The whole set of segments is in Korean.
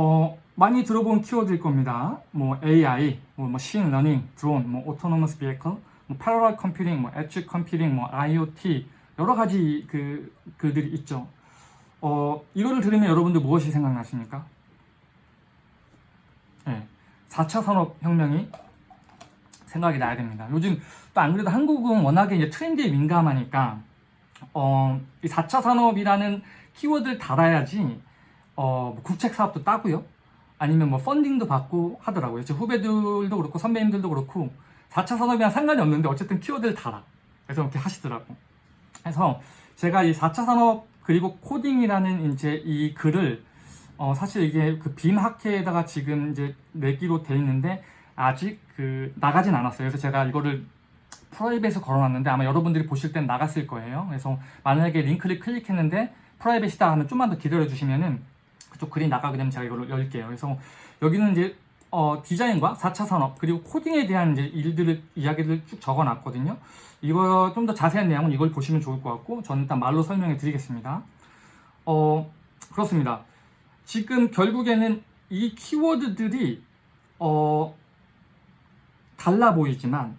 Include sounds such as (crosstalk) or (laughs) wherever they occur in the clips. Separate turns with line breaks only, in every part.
어, 많이 들어본 키워드일 겁니다. 뭐 AI, 뭐 machine learning, 드론, 뭐 autonomous vehicle, 뭐 parallel computing, 뭐 edge computing, 뭐 IoT 여러 가지 그 글들이 있죠. 어, 이거를 들으면 여러분들 무엇이 생각나십니까? 네, 4차 산업혁명이 생각이 나야 됩니다. 요즘 또 안 그래도 한국은 워낙에 이제 트렌드에 민감하니까 어, 이 4차 산업이라는 키워드를 달아야지 어, 뭐 국책 사업도 따고요. 아니면 뭐 펀딩도 받고 하더라고요. 제 후배들도 그렇고 선배님들도 그렇고 4차 산업이랑 상관이 없는데 어쨌든 키워드를 달아. 그래서 이렇게 하시더라고. 그래서 제가 이 4차 산업 그리고 코딩이라는 이제 이 글을 어, 사실 이게 그 BIM 학회에다가 지금 이제 내기로 돼 있는데 아직 그 나가진 않았어요. 그래서 제가 이거를 private에 걸어놨는데 아마 여러분들이 보실 땐 나갔을 거예요. 그래서 만약에 링크를 클릭했는데 프라이빗이다 하면 좀만 더 기다려 주시면은 그쪽 글이 나가게 되면 제가 이걸 열게요. 그래서 여기는 이제 어, 디자인과 4차 산업 그리고 코딩에 대한 이제 일들을 이야기를 쭉 적어놨거든요. 이거 좀 더 자세한 내용은 이걸 보시면 좋을 것 같고 저는 일단 말로 설명해 드리겠습니다. 어 그렇습니다. 지금 결국에는 이 키워드들이 어 달라 보이지만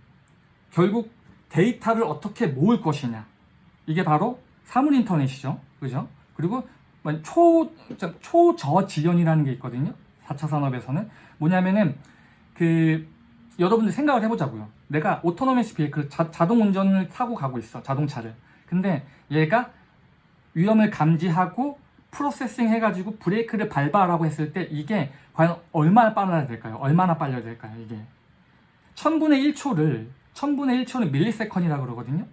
결국 데이터를 어떻게 모을 것이냐 이게 바로 사물 인터넷이죠. 그죠? 그리고 초, 초저지연이라는 게 있거든요. 4차 산업에서는 뭐냐면은 그 여러분들 생각을 해보자고요. 내가 autonomous vehicle 자동 운전을 타고 가고 있어 자동차를. 근데 얘가 위험을 감지하고 processing 해가지고 브레이크를 밟아라고 했을 때 이게 과연 얼마나 빨라야 될까요? 얼마나 빨라야 될까요? 이게 천분의 1초를 천분의 1초는 밀리세컨이라고 그러거든요.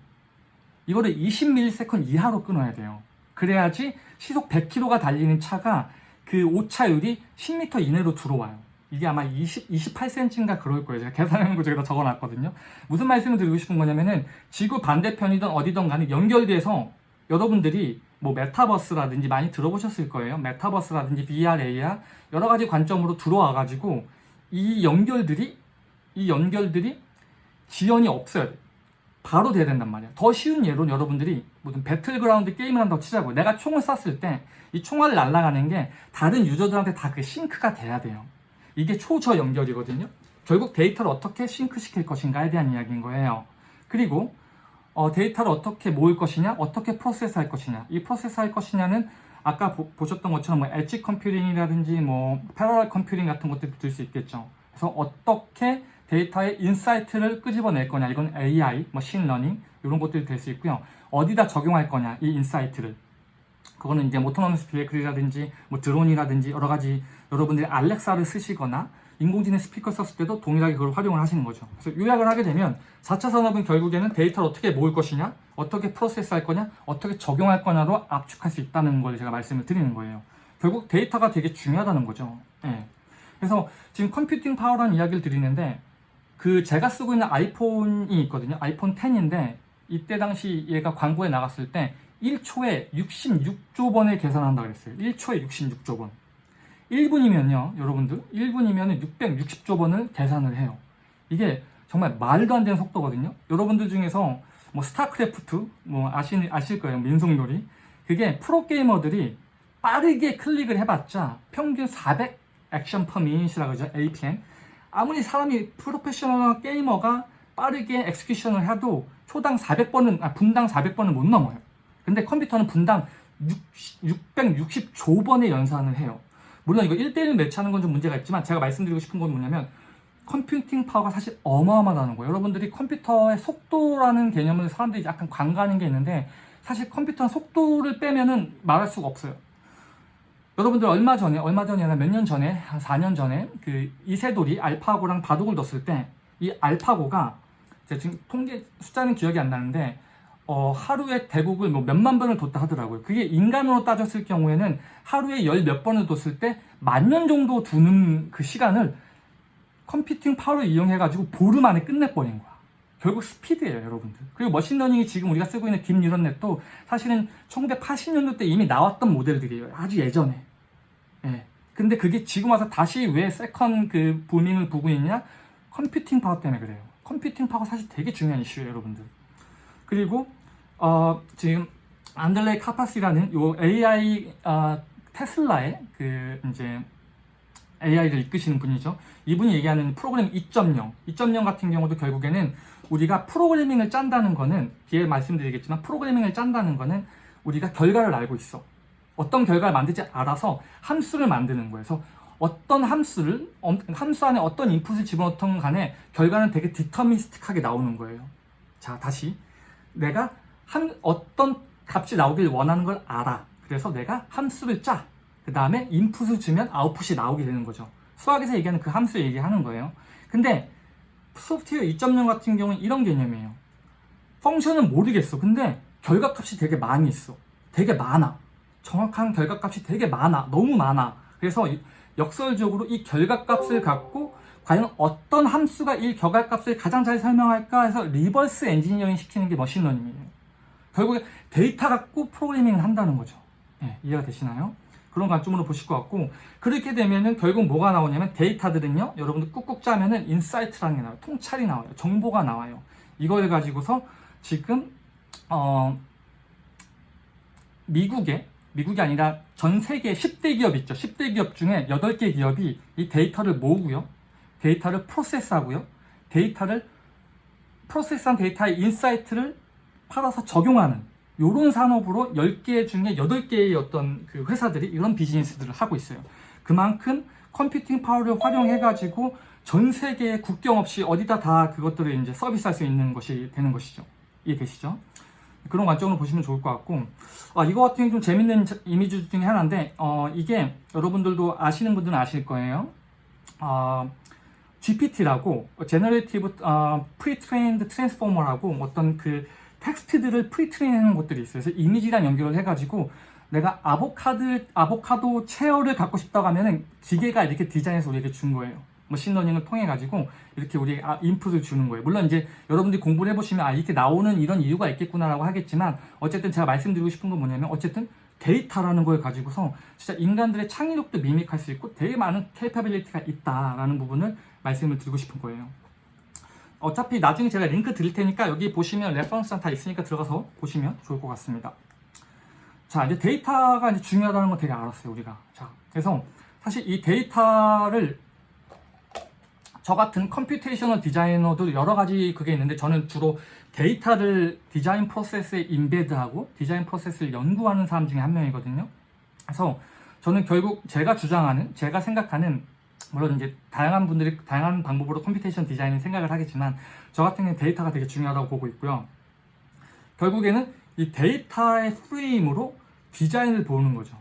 이거를 20밀리세컨 이하로 끊어야 돼요. 그래야지 시속 100km가 달리는 차가 그 오차율이 10m 이내로 들어와요. 이게 아마 20, 28cm인가 그럴 거예요. 제가 계산한 거 제가 적어놨거든요. 무슨 말씀을 드리고 싶은 거냐면은 지구 반대편이든 어디든 간에 연결돼서 여러분들이 뭐 메타버스라든지 많이 들어보셨을 거예요. 메타버스라든지 VR, AR 여러 가지 관점으로 들어와가지고 이 연결들이 이 연결들이 지연이 없어야 돼. 바로 돼야 된단 말이야. 더 쉬운 예로 여러분들이 무슨 배틀그라운드 게임을 한다고 치자고요. 내가 총을 쐈을 때 이 총알을 날아가는 게 다른 유저들한테 다 그 sync가 돼야 돼요. 이게 초저 연결이거든요. 결국 데이터를 어떻게 sync시킬 것인가에 대한 이야기인 거예요. 그리고 어, 데이터를 어떻게 모을 것이냐, 어떻게 프로세스 할 것이냐. 이 프로세스 할 것이냐는 아까 보, 셨던 것처럼 뭐 edge computing이라든지 뭐 parallel computing 같은 것들이 들수 있겠죠. 그래서 어떻게 데이터의 insight를 끄집어낼 거냐. 이건 AI, machine learning 이런 것들이 될 수 있고요. 어디다 적용할 거냐. 이 insight를. 그거는 이제 autonomous vehicle이라든지 뭐 드론이라든지 여러 가지 여러분들이 알렉사를 쓰시거나 인공지능 스피커 썼을 때도 동일하게 그걸 활용을 하시는 거죠. 그래서 요약을 하게 되면 4차 산업은 결국에는 데이터를 어떻게 모을 것이냐, 어떻게 프로세스 할 거냐, 어떻게 적용할 거냐로 압축할 수 있다는 걸 제가 말씀을 드리는 거예요. 결국 데이터가 되게 중요하다는 거죠. 예. 그래서 지금 computing power라는 이야기를 드리는데 그 제가 쓰고 있는 아이폰이 있거든요. 아이폰 10인데 이때 당시 얘가 광고에 나갔을 때 1초에 66조 번을 계산한다고 그랬어요. 1초에 66조 번. 1분이면요, 여러분들, 1분이면 660조 번을 계산을 해요. 이게 정말 말도 안 되는 속도거든요. 여러분들 중에서 뭐 스타크래프트, 뭐 아시, 아실 거예요. 민속놀이. 그게 프로게이머들이 빠르게 클릭을 해봤자 평균 400 action per minute이라고 하죠. APM. 아무리 사람이 professional gamer가 빠르게 execution을 해도 초당 400번은, 아, 분당 400번은 못 넘어요. 근데 컴퓨터는 분당 6, 660조 번의 연산을 해요. 물론 이거 1대1 match하는 건 좀 문제가 있지만 제가 말씀드리고 싶은 건 뭐냐면 computing power가 사실 어마어마하다는 거예요. 여러분들이 컴퓨터의 속도라는 개념을 사람들이 약간 간과하는 게 있는데 사실 컴퓨터는 속도를 빼면은 말할 수가 없어요. 여러분들 얼마 전에 얼마 전이 아니라 몇 년 전에 한 4년 전에 그 이세돌이 알파고랑 바둑을 뒀을 때 이 알파고가 제가 지금 통계 숫자는 기억이 안 나는데 어, 하루에 대국을 뭐 몇만 번을 뒀다 하더라고요. 그게 인간으로 따졌을 경우에는 하루에 열 몇 번을 뒀을 때 만 년 정도 두는 그 시간을 컴퓨팅 파워를 이용해가지고 보름 안에 끝내버린 거야. 결국 스피드예요, 여러분들. 그리고 machine learning이 지금 우리가 쓰고 있는 deep neural net도 사실은 1980년도 때 이미 나왔던 모델들이에요. 아주 예전에. 예. 근데 그게 지금 와서 다시 왜 second 그 booming을 보고 있냐? computing power 때문에 그래요. computing power 사실 되게 중요한 이슈예요, 여러분들. 그리고 어, 지금 안드레 카파시라는 요 AI 어, 테슬라의 그 이제 AI를 이끄시는 분이죠. 이분이 얘기하는 프로그램 2.0, 2.0 같은 경우도 결국에는 우리가 프로그래밍을 짠다는 거는 뒤에 말씀드리겠지만 프로그래밍을 짠다는 거는 우리가 결과를 알고 있어. 어떤 결과를 만들지 알아서 함수를 만드는 거예요. 어떤 함수를 엄- 함수 안에 어떤 인풋을 집어넣던 간에 결과는 되게 디터미스틱하게 나오는 거예요. 자 다시 내가 한 어떤 값이 나오길 원하는 걸 알아. 그래서 내가 함수를 짜. 그 다음에 인풋을 주면 아웃풋이 나오게 되는 거죠. 수학에서 얘기하는 그 함수 얘기하는 거예요. 근데 소프트웨어 2.0 같은 경우는 이런 개념이에요. function은 모르겠어. 근데 결과값이 되게 많이 있어. 되게 많아. 정확한 결과값이 되게 많아. 너무 많아. 그래서 이- 역설적으로 이 결과값을 갖고 과연 어떤 함수가 이 결과값을 가장 잘 설명할까 해서 reverse engineering 시키는 게 machine learning이에요. 결국에 데이터 갖고 프로그래밍을 한다는 거죠. 예, 이해가 되시나요? 그런 관점으로 보실 것 같고 그렇게 되면은 결국 뭐가 나오냐면 데이터들은요 여러분들 꾹꾹 짜면은 insight라는 게 나와요. 통찰이 나와요. 정보가 나와요. 이걸 가지고서 지금 어 미국에 미국이 아니라 전 세계 10대 기업 있죠. 10대 기업 중에 8개 기업이 이 데이터를 모으고요. 데이터를 프로세스하고요. 데이터를 프로세스한 데이터의 insight를 팔아서 적용하는 요런 산업으로 10개 중에 8개의 어떤 그 회사들이 이런 비즈니스들을 하고 있어요. 그만큼 computing power를 활용해 가지고 전 세계에 국경 없이 어디다 다 그것들을 이제 서비스할 수 있는 것이 되는 것이죠. 이해되시죠? 그런 관점으로 보시면 좋을 것 같고 아, 이거 같은 경우 좀 재밌는 자- 이미지 중에 하나인데 어, 이게 여러분들도 아시는 분들은 아실 거예요. 어, GPT라고 Generative 어, Pre-trained Transformer라고 어떤 그 텍스트들을 pre-train하는 것들이 있어요. 그래서 이미지랑 연결을 해가지고 내가 아보카도 아보카도 chair를 갖고 싶다고 하면은 기계가 이렇게 디자인해서 우리에게 준 거예요. machine learning을 통해 가지고 이렇게 우리 아, 인풋을 주는 거예요. 물론 이제 여러분들이 공부를 해보시면 아 이렇게 나오는 이런 이유가 있겠구나라고 하겠지만 어쨌든 제가 말씀드리고 싶은 건 뭐냐면 어쨌든 데이터라는 걸 가지고서 진짜 인간들의 창의력도 mimic할 수 있고 되게 많은 capability가 있다라는 부분을 말씀을 드리고 싶은 거예요. 어차피 나중에 제가 링크 드릴 테니까 여기 보시면 reference랑 다 있으니까 들어가서 보시면 좋을 것 같습니다. 자, 이제 데이터가 이제 중요하다는 거 되게 알았어요, 우리가. 자, 그래서 사실 이 데이터를 저 같은 computational designer도 여러 가지 그게 있는데 저는 주로 데이터를 디자인 프로세스에 embed하고 디자인 프로세스를 연구하는 사람 중에 한 명이거든요. 그래서 저는 결국 제가 주장하는, 제가 생각하는 물론 이제 다양한 분들이 다양한 방법으로 computation design을 생각을 하겠지만 저 같은 경우는 데이터가 되게 중요하다고 보고 있고요. 결국에는 이 데이터의 프레임으로 디자인을 보는 거죠.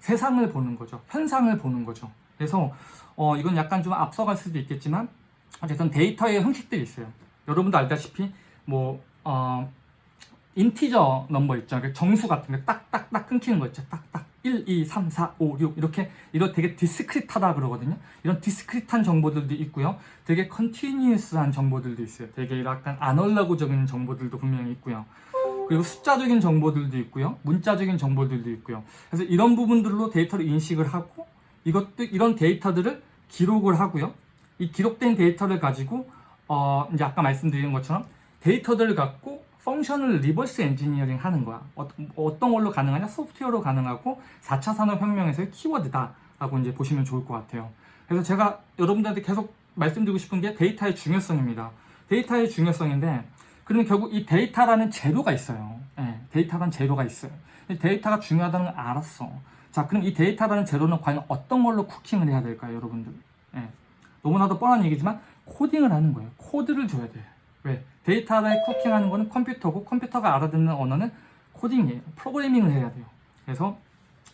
세상을 보는 거죠. 현상을 보는 거죠. 그래서 어, 이건 약간 좀 앞서갈 수도 있겠지만 어쨌든 데이터의 형식들이 있어요. 여러분도 알다시피 뭐 어, integer number 있죠. 그러니까 정수 같은 거 딱딱딱 끊기는 거 있죠. 딱딱 1, 2, 3, 4, 5, 6 이렇게 이런 되게 discrete하다 그러거든요. 이런 discrete한 정보들도 있고요. 되게 continuous한 정보들도 있어요. 되게 약간 아날로그적인 정보들도 분명히 있고요. 그리고 숫자적인 정보들도 있고요. 문자적인 정보들도 있고요. 그래서 이런 부분들로 데이터를 인식을 하고 이것도 이런 데이터들을 기록을 하고요. 이 기록된 데이터를 가지고 어 이제 아까 말씀드린 것처럼 데이터들을 갖고 function을 reverse engineering 하는 거야. 어, 어떤 걸로 가능하냐? 소프트웨어로 가능하고 4차 산업혁명에서의 키워드다 라고 이제 보시면 좋을 것 같아요. 그래서 제가 여러분들한테 계속 말씀드리고 싶은 게 데이터의 중요성입니다. 데이터의 중요성인데 그러면 결국 이 데이터라는 재료가 있어요. 예, 데이터라는 재료가 있어요. 데이터가 중요하다는 걸 알았어. 자, 그럼 이 데이터라는 재료는 과연 어떤 걸로 cooking을 해야 될까요, 여러분들? 예, 너무나도 뻔한 얘기지만 코딩을 하는 거예요. 코드를 줘야 돼. 왜? 데이터를 cooking하는 거는 컴퓨터고 컴퓨터가 알아듣는 언어는 코딩이에요. 프로그래밍을 해야 돼요. 그래서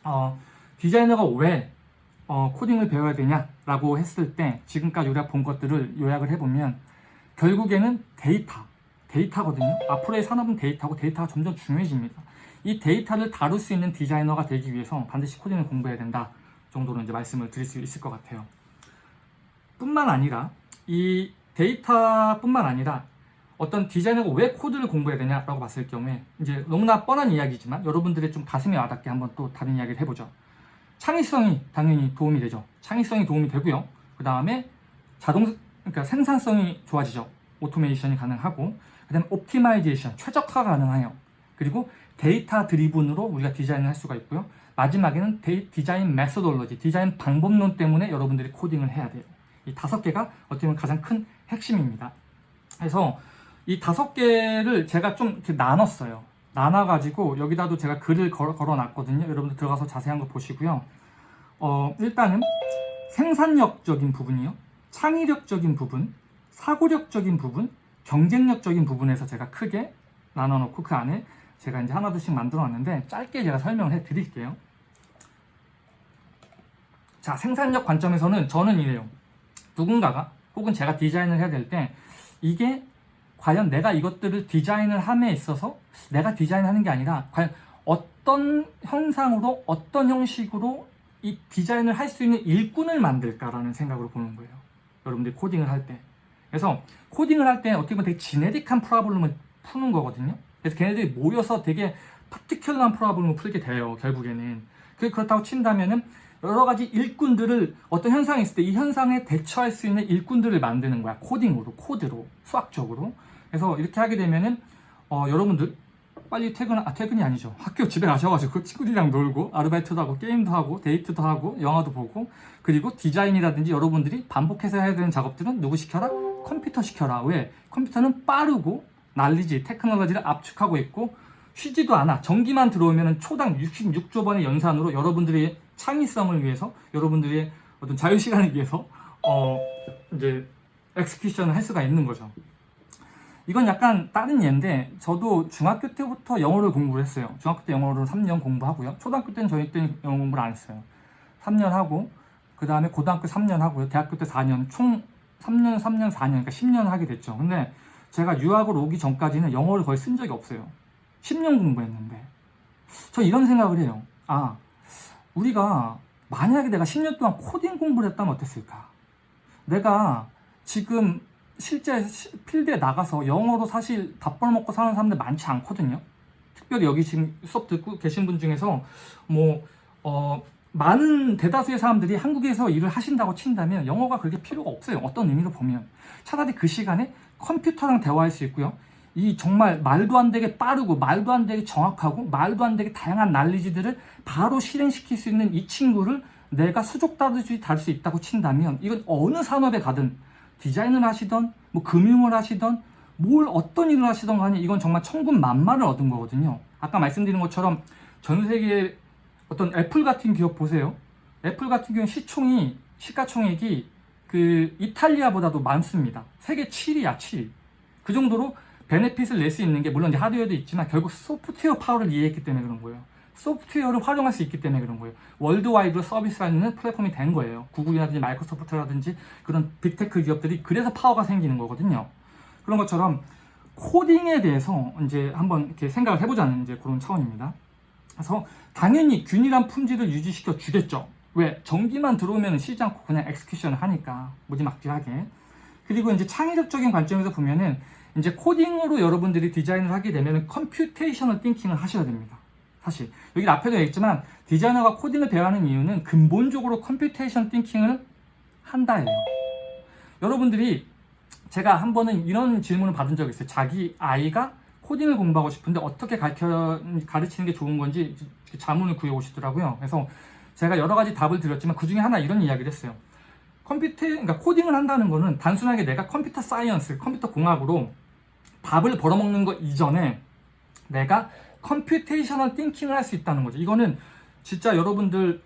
어, 디자이너가 왜 어, 코딩을 배워야 되냐라고 했을 때 지금까지 우리가 본 것들을 요약을 해보면 결국에는 데이터, 데이터거든요. 앞으로의 산업은 데이터고 데이터가 점점 중요해집니다. 이 데이터를 다룰 수 있는 디자이너가 되기 위해서 반드시 코딩을 공부해야 된다 정도로 이제 말씀을 드릴 수 있을 것 같아요. 뿐만 아니라 이 데이터뿐만 아니라 어떤 디자이너가 왜 코드를 공부해야 되냐라고 봤을 경우에 이제 너무나 뻔한 이야기지만 여러분들의 좀 가슴에 와닿게 한번 또 다른 이야기를 해보죠. 창의성이 당연히 도움이 되죠. 창의성이 도움이 되고요. 그 다음에 자동 그러니까 생산성이 좋아지죠. automation이 가능하고 그다음에 optimization 최적화가 가능해요. 그리고 data-driven으로 우리가 디자인을 할 수가 있고요. 마지막에는 데- design methodology, 디자인 방법론 때문에 여러분들이 코딩을 해야 돼요. 이 다섯 개가 어떻게 보면 가장 큰 핵심입니다. 그래서 이 다섯 개를 제가 좀 이렇게 나눴어요. 나눠가지고 여기다도 제가 글을 걸, 걸어놨거든요. 여러분들 들어가서 자세한 거 보시고요. 어, 일단은 생산력적인 부분이요. 창의력적인 부분, 사고력적인 부분, 경쟁력적인 부분에서 제가 크게 나눠놓고 그 안에 제가 이제 하나둘씩 만들어놨는데 짧게 제가 설명을 해드릴게요. 자, 생산력 관점에서는 저는 이래요. 누군가가 혹은 제가 디자인을 해야 될 때 이게 과연 내가 이것들을 디자인을 함에 있어서 내가 디자인하는 게 아니라 과연 어떤 형상으로 어떤 형식으로 이 디자인을 할 수 있는 일꾼을 만들까라는 생각으로 보는 거예요. 여러분들이 코딩을 할 때. 그래서 코딩을 할 때 어떻게 보면 되게 지네릭한 프로블럼을 푸는 거거든요. 그래서 걔네들이 모여서 되게 파티큘러한 프로블럼을 풀게 돼요. 결국에는. 그 그렇다고 친다면은 여러 가지 일꾼들을 어떤 현상이 있을 때 이 현상에 대처할 수 있는 일꾼들을 만드는 거야. 코딩으로, 코드로, 수학적으로. 그래서 이렇게 하게 되면은 어, 여러분들 빨리 퇴근, 아, 퇴근이 아니죠. 학교 집에 가셔가지고 친구들이랑 놀고, 아르바이트도 하고, 게임도 하고, 데이트도 하고, 영화도 보고, 그리고 디자인이라든지 여러분들이 반복해서 해야 되는 작업들은 누구 시켜라? 컴퓨터 시켜라. 왜? 컴퓨터는 빠르고, 난리지, 테크놀로지를 압축하고 있고, 쉬지도 않아. 전기만 들어오면 초당 66조 번의 연산으로 여러분들의 창의성을 위해서, 여러분들의 어떤 자유시간을 위해서, 어, 이제, 엑스큐션을 할 수가 있는 거죠. 이건 약간 다른 예인데 저도 중학교 때부터 영어를 공부를 했어요. 중학교 때 영어를 3년 공부하고요. 초등학교 때는 저희 때는 영어 공부를 안 했어요. 3년 하고 그 다음에 고등학교 3년 하고요. 대학교 때 4년 총 3년 3년 4년 그러니까 10년 하게 됐죠. 근데 제가 유학을 오기 전까지는 영어를 거의 쓴 적이 없어요. 10년 공부했는데 저 이런 생각을 해요. 아 우리가 만약에 내가 10년 동안 코딩 공부를 했다면 어땠을까? 내가 지금 실제 시- 필드에 나가서 영어로 사실 밥 벌먹고 사는 사람들 많지 않거든요. 특별히 여기 지금 수업 듣고 계신 분 중에서 뭐, 어, 많은 대다수의 사람들이 한국에서 일을 하신다고 친다면 영어가 그렇게 필요가 없어요. 어떤 의미로 보면. 차라리 그 시간에 컴퓨터랑 대화할 수 있고요. 이 정말 말도 안 되게 빠르고 말도 안 되게 정확하고 말도 안 되게 다양한 난리지들을 바로 실행시킬 수 있는 이 친구를 내가 수족 다루듯이 다룰 수 있다고 친다면 이건 어느 산업에 가든 디자인을 하시던 뭐 금융을 하시던 뭘 어떤 일을 하시던 간에 이건 정말 천군 만마를 얻은 거거든요. 아까 말씀드린 것처럼 전 세계의 어떤 애플 같은 기업 보세요. 애플 같은 경우는 시총이 시가총액이 그 이탈리아보다도 많습니다. 세계 7위야 7위. 그 정도로 benefit을 낼 수 있는 게 물론 이제 하드웨어도 있지만 결국 소프트웨어 파워를 이해했기 때문에 그런 거예요. 소프트웨어를 활용할 수 있기 때문에 그런 거예요. worldwide로 서비스하는 플랫폼이 된 거예요. 구글이라든지 마이크로소프트라든지 그런 빅테크 기업들이 그래서 파워가 생기는 거거든요. 그런 것처럼 코딩에 대해서 이제 한번 이렇게 생각을 해보자는 이제 그런 차원입니다. 그래서 당연히 균일한 품질을 유지시켜 주겠죠. 왜? 전기만 들어오면 쉬지 않고 그냥 execution을 하니까 무지막지하게. 그리고 이제 창의력적인 관점에서 보면은 이제 코딩으로 여러분들이 디자인을 하게 되면 computational thinking을 하셔야 됩니다. 사실 여기 앞에도 있지만 디자이너가 코딩을 배워야 하는 이유는 근본적으로 computation thinking을 한다예요. 여러분들이 제가 한 번은 이런 질문을 받은 적이 있어요. 자기 아이가 코딩을 공부하고 싶은데 어떻게 가르쳐, 가르치는 게 좋은 건지 자문을 구해 오시더라고요. 그래서 제가 여러 가지 답을 드렸지만 그 중에 하나 이런 이야기를 했어요. 컴퓨터, 그러니까 코딩을 한다는 거는 단순하게 내가 computer science, 컴퓨터 공학으로 밥을 벌어먹는 것 이전에 내가 computational thinking을 할 수 있다는 거죠. 이거는 진짜 여러분들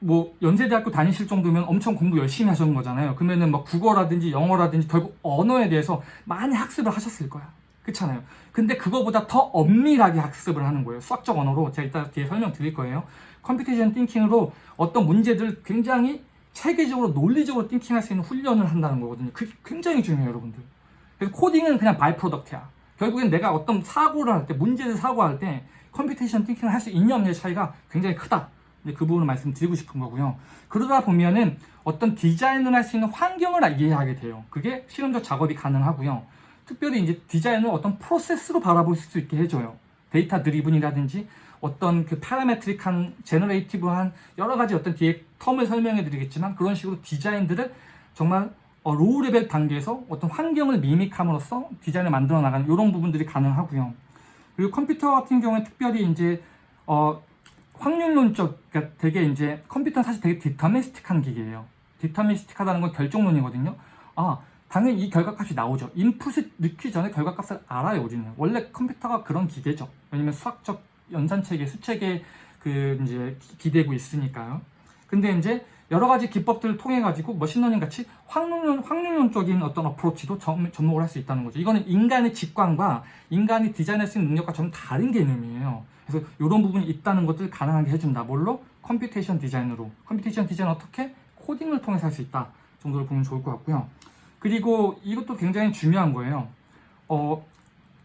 뭐 연세대학교 다니실 정도면 엄청 공부 열심히 하셨는 거잖아요. 그러면은 뭐 국어라든지 영어라든지 결국 언어에 대해서 많이 학습을 하셨을 거야. 그렇잖아요. 근데 그거보다 더 엄밀하게 학습을 하는 거예요. 수학적 언어로 제가 이따 뒤에 설명 드릴 거예요. computation thinking으로 어떤 문제들을 굉장히 체계적으로 논리적으로 thinking할 수 있는 훈련을 한다는 거거든요. 그게 굉장히 중요해요, 여러분들. 그래서 코딩은 그냥 by-product야. 결국엔 내가 어떤 사고를 할 때, 문제를 사고할 때 computation thinking을 할 수 있냐 없냐의 차이가 굉장히 크다. 그 부분을 말씀드리고 싶은 거고요. 그러다 보면은 어떤 디자인을 할 수 있는 환경을 이해하게 돼요. 그게 실험적 작업이 가능하고요. 특별히 이제 디자인을 어떤 프로세스로 바라볼 수 있게 해줘요. data-driven이라든지 어떤 그 parametric한 generative한 여러 가지 어떤 뒤에 term을 설명해 드리겠지만 그런 식으로 디자인들을 정말 어, low level 단계에서 어떤 환경을 mimic함으로써 디자인을 만들어 나가는 이런 부분들이 가능하고요. 그리고 컴퓨터 같은 경우에 특별히 이제 어, 확률론적 그러니까 되게 이제 컴퓨터는 사실 되게 deterministic한 기계예요. 디터미스틱하다는 건 결정론이거든요. 아 당연히 이 결과값이 나오죠. 인풋을 넣기 전에 결과값을 알아요, 우리는. 원래 컴퓨터가 그런 기계죠. 왜냐면 수학적 연산체계, 수체계 그 이제 기- 기대고 있으니까요. 근데 이제 여러 가지 기법들을 통해 가지고 machine learning 같이 확률론, 확률론적인 어떤 approach도 점, 접목을 할 수 있다는 거죠. 이거는 인간의 직관과 인간이 디자인할 수 있는 능력과 좀 다른 개념이에요. 그래서 이런 부분이 있다는 것들 가능하게 해준다. 뭘로? computation design으로. computation design 어떻게? 코딩을 통해서 할 수 있다. 정도로 보면 좋을 것 같고요. 그리고 이것도 굉장히 중요한 거예요. 어,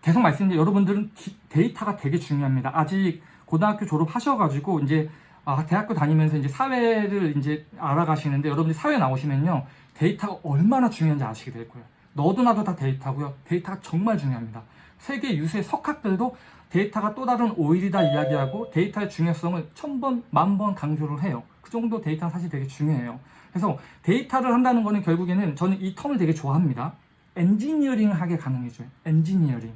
계속 말씀드린 여러분들은 기- 데이터가 되게 중요합니다. 아직 고등학교 졸업하셔가지고 이제 아, 대학교 다니면서 이제 사회를 이제 알아가시는데 여러분들이 사회 나오시면요 데이터가 얼마나 중요한지 아시게 될 거예요. 너도 나도 다 데이터고요. 데이터가 정말 중요합니다. 세계 유수의 석학들도 데이터가 또 다른 오일이다 이야기하고 데이터의 중요성을 천 번, 만번 강조를 해요. 그 정도 데이터는 사실 되게 중요해요. 그래서 데이터를 한다는 거는 결국에는 저는 이 term을 되게 좋아합니다. 엔지니어링 하게 가능해져요. 엔지니어링.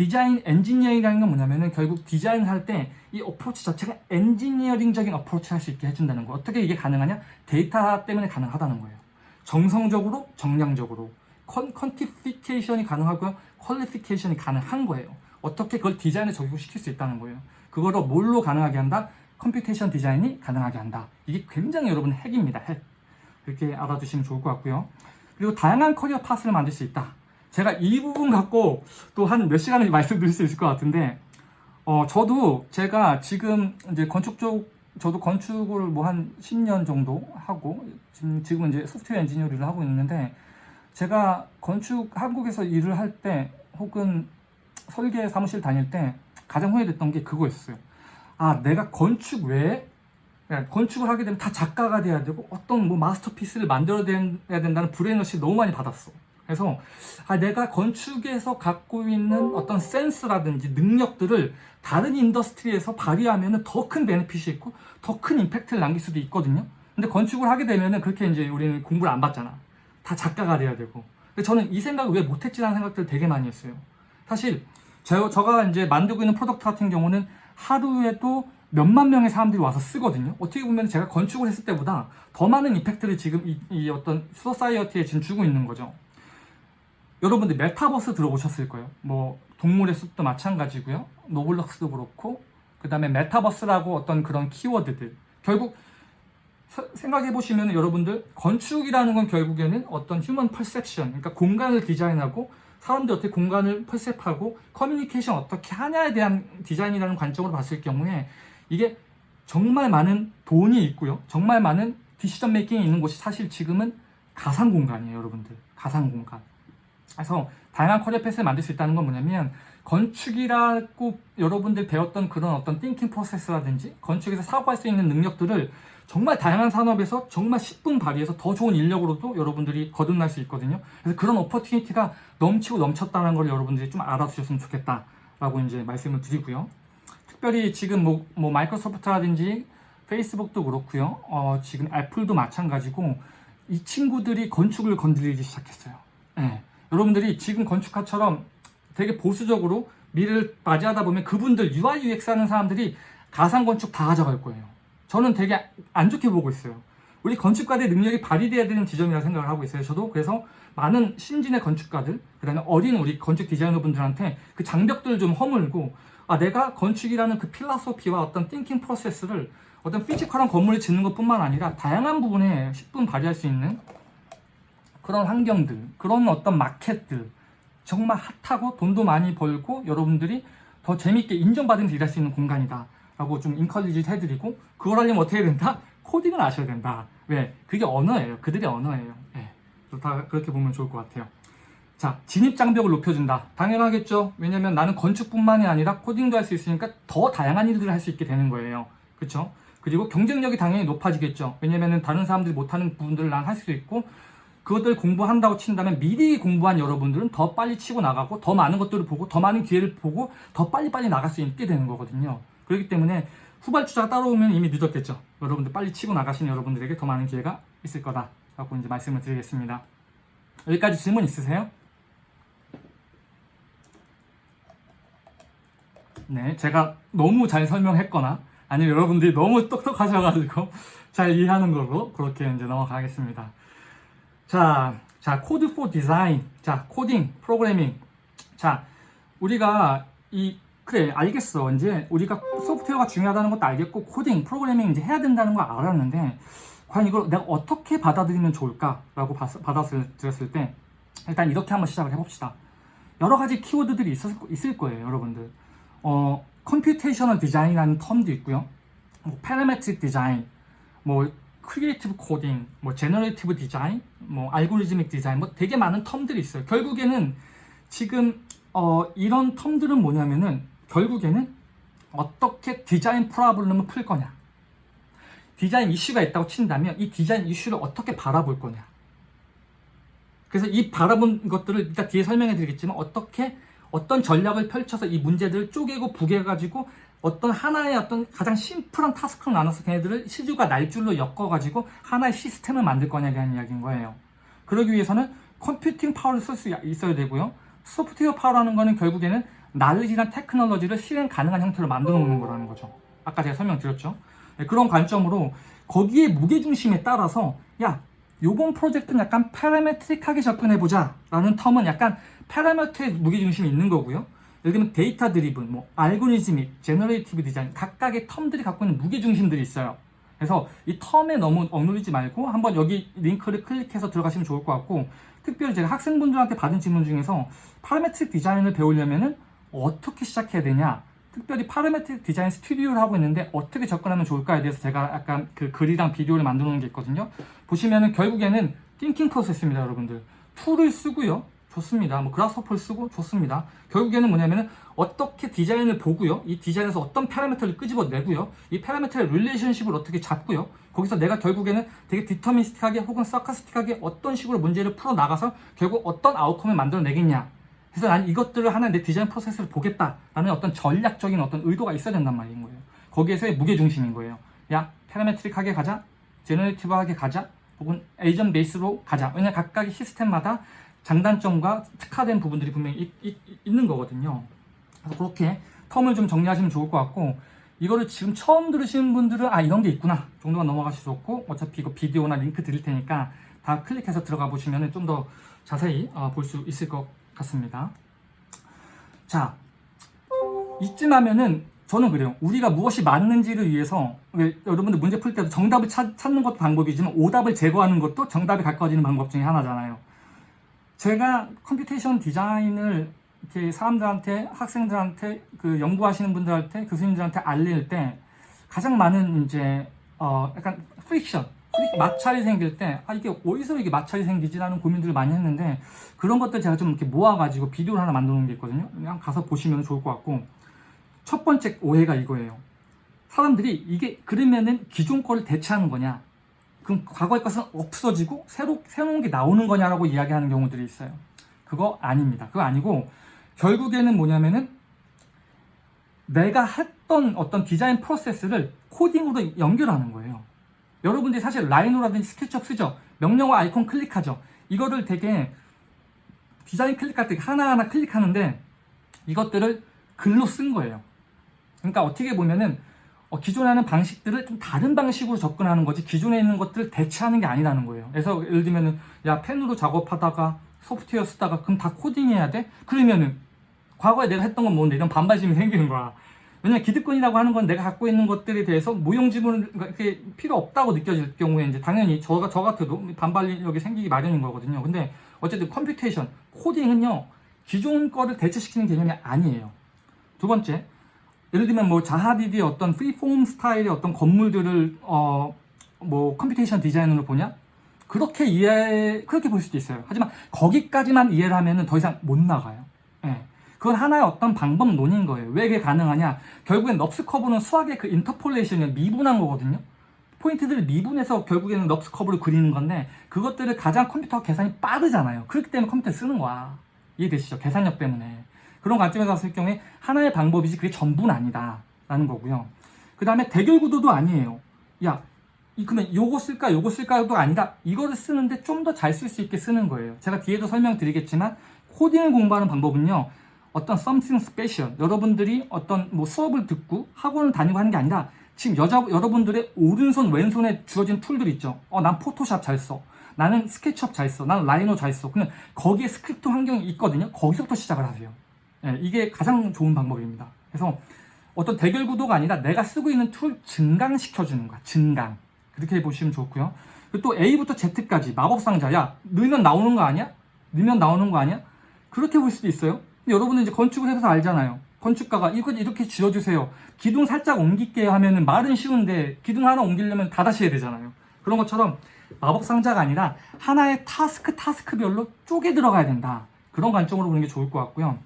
디자인 엔지니어링이라는 건 뭐냐면은 결국 디자인을 할때 이 approach 자체가 엔지니어링적인 approach를 할수 있게 해준다는 거. 어떻게 이게 가능하냐? 데이터 때문에 가능하다는 거예요. 정성적으로, 정량적으로. quan, quantification이 가능하고요. qualification이 가능한 거예요. 어떻게 그걸 디자인에 적용시킬 수 있다는 거예요. 그거를 뭘로 가능하게 한다? computation design이 가능하게 한다. 이게 굉장히 여러분 핵입니다. 핵. 그렇게 알아두시면 좋을 것 같고요. 그리고 다양한 커리어 파스를 만들 수 있다. 제가 이 부분 갖고 또 한 몇 시간을 (laughs) 말씀드릴 수 있을 것 같은데, 어, 저도 제가 지금 이제 건축 쪽, 저도 건축을 뭐 한 10년 정도 하고, 지금, 지금은 이제 소프트웨어 엔지니어 일을 하고 있는데, 제가 건축 한국에서 일을 할 때, 혹은 설계 사무실 다닐 때, 가장 후회됐던 게 그거였어요. 아, 내가 건축 외에 그러니까 건축을 하게 되면 다 작가가 돼야 되고 어떤 뭐 masterpiece를 만들어야 된다는 brainwash 너무 많이 받았어. 그래서 아, 내가 건축에서 갖고 있는 어떤 센스라든지 능력들을 다른 industry에서 발휘하면 더 큰 benefit이 있고 더 큰 impact를 남길 수도 있거든요. 근데 건축을 하게 되면은 그렇게 이제 우리는 공부를 안 받잖아. 다 작가가 돼야 되고. 저는 이 생각을 왜 못했지라는 생각들을 되게 많이 했어요. 사실 저, 저가 이제 만들고 있는 product 같은 경우는 하루에도 몇만 명의 사람들이 와서 쓰거든요. 어떻게 보면 제가 건축을 했을 때보다 더 많은 effect를 지금 이, 이 어떤 society에 지금 주고 있는 거죠. 여러분들 메타버스 들어보셨을 거예요. 뭐 동물의 숲도 마찬가지고요. Roblox도 그렇고 그 다음에 메타버스라고 어떤 그런 키워드들 결국 생각해 보시면 여러분들 건축이라는 건 결국에는 어떤 human perception 그러니까 공간을 디자인하고 사람들이 어떻게 공간을 perceive하고 커뮤니케이션 어떻게 하냐에 대한 디자인이라는 관점으로 봤을 경우에 이게 정말 많은 돈이 있고요. 정말 많은 decision making이 있는 곳이 사실 지금은 가상 공간이에요, 여러분들. 가상 공간. 그래서 다양한 career path를 만들 수 있다는 건 뭐냐면 건축이라고 여러분들 배웠던 그런 어떤 thinking process라든지 건축에서 사고할 수 있는 능력들을 정말 다양한 산업에서 정말 10분 발휘해서 더 좋은 인력으로도 여러분들이 거듭날 수 있거든요. 그래서 그런 opportunity가 넘치고 넘쳤다는 걸 여러분들이 좀 알아주셨으면 좋겠다라고 이제 말씀을 드리고요. 특별히 지금 뭐, 뭐 마이크로소프트라든지 페이스북도 그렇고요. 어, 지금 애플도 마찬가지고 이 친구들이 건축을 건드리기 시작했어요. 네. 여러분들이 지금 건축가처럼 되게 보수적으로 미래를 맞이하다 보면 그분들 UI UX 하는 사람들이 가상 건축 다 가져갈 거예요. 저는 되게 안 좋게 보고 있어요. 우리 건축가들의 능력이 발휘돼야 되는 지점이라고 생각을 하고 있어요. 저도 그래서 많은 신진의 건축가들, 그 다음에 어린 우리 건축 디자이너분들한테 그 장벽들을 좀 허물고 아 내가 건축이라는 그 philosophy와 어떤 thinking process를 어떤 physical한 건물을 짓는 것뿐만 아니라 다양한 부분에 10분 발휘할 수 있는 그런 환경들, 그런 어떤 마켓들 정말 hot하고 돈도 많이 벌고 여러분들이 더 재밌게 인정받으면서 일할 수 있는 공간이다. 라고 좀 encourage 해드리고 그걸 하려면 어떻게 해야 된다? 코딩을 아셔야 된다. 왜? 그게 언어예요. 그들의 언어예요. 네. 다 그렇게 보면 좋을 것 같아요. 자, 진입 장벽을 높여준다. 당연하겠죠. 왜냐면 나는 건축뿐만이 아니라 코딩도 할 수 있으니까 더 다양한 일들을 할 수 있게 되는 거예요. 그쵸? 그리고 경쟁력이 당연히 높아지겠죠. 왜냐면은 다른 사람들이 못하는 부분들을 난 할 수 있고 그것들 공부한다고 친다면 미리 공부한 여러분들은 더 빨리 치고 나가고 더 많은 것들을 보고 더 많은 기회를 보고 더 빨리빨리 나갈 수 있게 되는 거거든요. 그렇기 때문에 후발주자가 따라오면 이미 늦었겠죠. 여러분들 빨리 치고 나가시는 여러분들에게 더 많은 기회가 있을 거다라고 이제 말씀을 드리겠습니다. 여기까지 질문 있으세요? 네, 제가 너무 잘 설명했거나 아니면 여러분들이 너무 똑똑하셔가지고 (laughs) 잘 이해하는 걸로 그렇게 이제 넘어가겠습니다. 자, 자, code for design. 자, 코딩, 프로그래밍. 자, 우리가 이 그래 알겠어 이제 우리가 소프트웨어가 중요하다는 것도 알겠고 코딩 프로그래밍 이제 해야 된다는 걸 알았는데 과연 이걸 내가 어떻게 받아들이면 좋을까 라고 받아들였을 때 일단 이렇게 한번 시작을 해봅시다 여러 가지 키워드들이 있을, 있을 거예요 여러분들 어 computational design이라는 term도 있고요 뭐 parametric design 뭐 creative coding 뭐 generative design 뭐 algorithmic design 뭐 되게 많은 term들이 있어요. 결국에는 지금 어, 이런 term들은 뭐냐면은 결국에는 어떻게 design problem을 풀 거냐. 디자인 이슈가 있다고 친다면 이 디자인 이슈를 어떻게 바라볼 거냐. 그래서 이 바라본 것들을 이따 뒤에 설명해 드리겠지만 어떻게 어떤 전략을 펼쳐서 이 문제들을 쪼개고 뽀개 가지고 어떤 하나의 어떤 가장 심플한 task로 나눠서 걔네들을 씨줄과 날줄로 엮어가지고 하나의 시스템을 만들 거냐에 대한 이야기인 거예요. 그러기 위해서는 computing power를 쓸 수 있어야 되고요. software power라는 거는 결국에는 날리지나 테크놀로지를 실행 가능한 형태로 만들어 놓는 거라는 거죠. 아까 제가 설명드렸죠. 네, 그런 관점으로 거기에 무게중심에 따라서 야 요번 프로젝트는 약간 parametric하게 접근해보자 라는 term은 약간 parameter의 무게중심이 있는 거고요. 예를 들면 data driven, 뭐 algorithmic, generative design 각각의 term들이 갖고 있는 무게중심들이 있어요. 그래서 이 term에 너무 억누르지 말고 한번 여기 링크를 클릭해서 들어가시면 좋을 것 같고 특별히 제가 학생분들한테 받은 질문 중에서 parametric design을 배우려면 은 어떻게 시작해야 되냐 특별히 parametric design studio를 하고 있는데 어떻게 접근하면 좋을까에 대해서 제가 약간 그 글이랑 비디오를 만들어 놓은 게 있거든요. 보시면은 결국에는 thinking process입니다 여러분들. tool을 쓰고요 좋습니다. 뭐 Grasshopper를 쓰고 좋습니다. 결국에는 뭐냐면은 어떻게 디자인을 보고요. 이 디자인에서 어떤 parameter를 끄집어내고요. 이 parameter의 relationship을 어떻게 잡고요. 거기서 내가 결국에는 되게 deterministic하게 혹은 stochastic하게 어떤 식으로 문제를 풀어나가서 결국 어떤 outcome을 만들어내겠냐. 그래서 난 이것들을 하나 내 디자인 프로세스를 보겠다라는 어떤 전략적인 어떤 의도가 있어야 된단 말인 거예요. 거기에서의 무게중심인 거예요. 야 파라메트릭하게 가자. 제너레이티브하게 가자. 혹은 에이전 베이스로 가자. 왜냐 각각의 시스템마다 장단점과 특화된 부분들이 분명히 있, 있, 는 거거든요. 그래서 그렇게 텀을 좀 정리하시면 좋을 것 같고 이거를 지금 처음 들으시는 분들은 아 이런 게 있구나. 정도만 넘어가실 수 없고 어차피 이거 비디오나 링크 드릴 테니까 다 클릭해서 들어가 보시면 좀 더 자세히 어, 볼수 있을 것 같습니다. 자 이쯤 하면은 저는 그래요. 우리가 무엇이 맞는지를 위해서 여러분들 문제 풀 때도 정답을 찾, 찾는 것도 방법이지만 오답을 제거하는 것도 정답에 가까워지는 방법 중에 하나잖아요 제가 computation 디자인을 이렇게 사람들한테 학생들한테 그 연구하시는 분들한테 교수님들한테 알릴 때 가장 많은 이제 어 약간 프릭션 마찰이 생길 때 아 이게 어디서 이게 마찰이 생기지라는 고민들을 많이 했는데 그런 것들 제가 좀 이렇게 모아가지고 비디오를 하나 놓은 게 있거든요. 그냥 가서 보시면 좋을 것 같고. 첫 번째 오해가 이거예요. 사람들이 이게 그러면은 기존 거를 대체하는 거냐 그럼 과거의 것은 없어지고 새로 새로운 게 나오는 거냐라고 이야기하는 경우들이 있어요 그거 아닙니다 그거 아니고 결국에는 뭐냐면은 내가 했던 어떤 디자인 프로세스를 코딩으로 연결하는 거예요. 여러분들이 사실 라이노라든지 스케치업 쓰죠. 명령어 아이콘 클릭하죠. 이거를 되게 디자인 클릭할 때 하나하나 클릭하는데 이것들을 글로 쓴 거예요. 그러니까 어떻게 보면은 어, 기존에 하는 방식들을 좀 다른 방식으로 접근하는 거지 기존에 있는 것들을 대체하는 게 아니라는 거예요. 그래서 예를 들면 은 야 펜으로 작업하다가 소프트웨어 쓰다가 그럼 다 코딩해야 돼? 그러면은 과거에 내가 했던 건 뭔데 이런 반발심이 생기는 거야. 왜냐면 기득권이라고 하는 건 내가 갖고 있는 것들에 대해서 무용지물 이렇게 필요 없다고 느껴질 경우에 이제 당연히 저, 저 같아도 반발력이 생기기 마련인 거거든요. 근데 어쨌든 computation, 코딩은요 기존 거를 대체시키는 개념이 아니에요. 두 번째, 예를 들면 뭐 자하 하디드의 어떤 freeform 스타일의 어떤 건물들을 어 뭐 computation 디자인으로 보냐? 그렇게 이해 그렇게 볼 수도 있어요. 하지만 거기까지만 이해를 하면은 더 이상 못 나가요. 예. 그건 하나의 어떤 방법론인 거예요. 왜 이게 가능하냐? 결국엔 NURBS curve는 수학의 그 interpolation을 미분한 거거든요. 포인트들을 미분해서 결국에는 NURBS curve를 그리는 건데 그것들을 가장 컴퓨터 계산이 빠르잖아요. 그렇기 때문에 컴퓨터 쓰는 거야. 이해되시죠? 계산력 때문에. 그런 관점에서 봤을 경우에 하나의 방법이지 그게 전부는 아니다. 라는 거고요. 그 다음에 대결 구도도 아니에요. 야, 이 그러면 요거 쓸까 요거 쓸까도 아니라 이거를 쓰는데 좀 더 잘 쓸 수 있게 쓰는 거예요. 제가 뒤에도 설명드리겠지만 코딩을 공부하는 방법은요. 어떤 something special 여러분들이 어떤 뭐 수업을 듣고 학원을 다니고 하는 게 아니라 지금 여자 여러분들의 오른손 왼손에 주어진 tool들 있죠. 어, 난 포토샵 잘 써. 나는 스케치업 잘 써. 나는 라이노 잘 써. 그냥 거기에 스크립트 환경이 있거든요. 거기서부터 시작을 하세요. 예, 이게 가장 좋은 방법입니다. 그래서 어떤 대결 구도가 아니라 내가 쓰고 있는 tool 증강시켜주는 거야. 증강. 그렇게 보시면 좋고요. 또 A부터 Z까지 마법상자야. 넣으면 나오는 거 아니야? 넣으면 나오는 거 아니야? 그렇게 볼 수도 있어요. 근데 여러분은 이제 건축을 해서 알잖아요. 건축가가 이거 이렇게 지어주세요. 기둥 살짝 옮길게 하면은 말은 쉬운데 기둥 하나 옮기려면 다 다시 해야 되잖아요. 그런 것처럼 마법 상자가 아니라 하나의 task task별로 쪼개 들어가야 된다. 그런 관점으로 보는 게 좋을 것 같고요.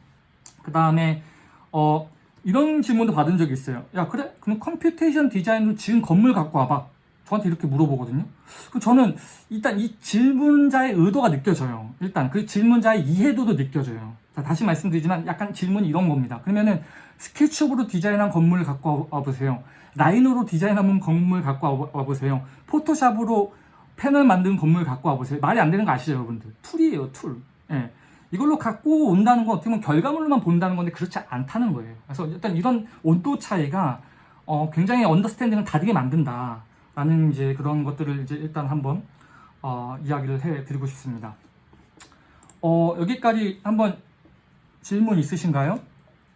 그 다음에 어 이런 질문도 받은 적이 있어요. 야 그래? 그럼 computation 디자인으로 지은 건물 갖고 와봐. 저한테 이렇게 물어보거든요. 그럼 저는 일단 이 질문자의 의도가 느껴져요. 일단 그 질문자의 이해도도 느껴져요. 자, 다시 말씀드리지만 약간 질문이 이런 겁니다. 그러면은 스케치업으로 디자인한 건물을 갖고 와 보세요. 라이노로 디자인한 건물 갖고 와 보세요. 포토샵으로 패널 만든 건물 갖고 와 보세요. 말이 안 되는 거 아시죠, 여러분들? tool이에요, tool. 예. 이걸로 갖고 온다는 건 어떻게 보면 결과물로만 본다는 건데 그렇지 않다는 거예요. 그래서 일단 이런 온도 차이가 어, 굉장히 언더스탠딩을 다르게 만든다라는 이제 그런 것들을 이제 일단 한번 어, 이야기를 해드리고 싶습니다. 어, 여기까지 한번 질문 있으신가요?